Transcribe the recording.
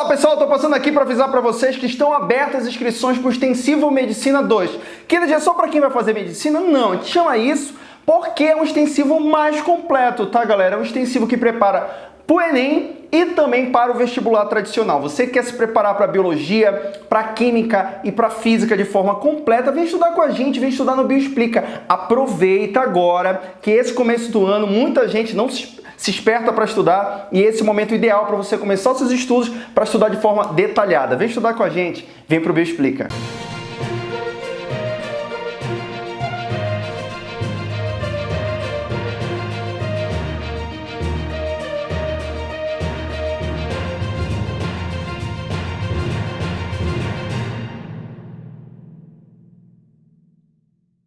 Fala pessoal, estou passando aqui para avisar para vocês que estão abertas as inscrições para o Extensivo Medicina 2. Que é só para quem vai fazer medicina? Não, gente chama isso porque é um extensivo mais completo, tá galera? É um extensivo que prepara para o Enem e também para o vestibular tradicional. Você quer se preparar para biologia, para química e para física de forma completa, vem estudar com a gente, vem estudar no Bioexplica. Aproveita agora que esse começo do ano muita gente não se, se esperta para estudar e esse é o momento ideal para você começar os seus estudos para estudar de forma detalhada. Vem estudar com a gente, vem para o Bioexplica.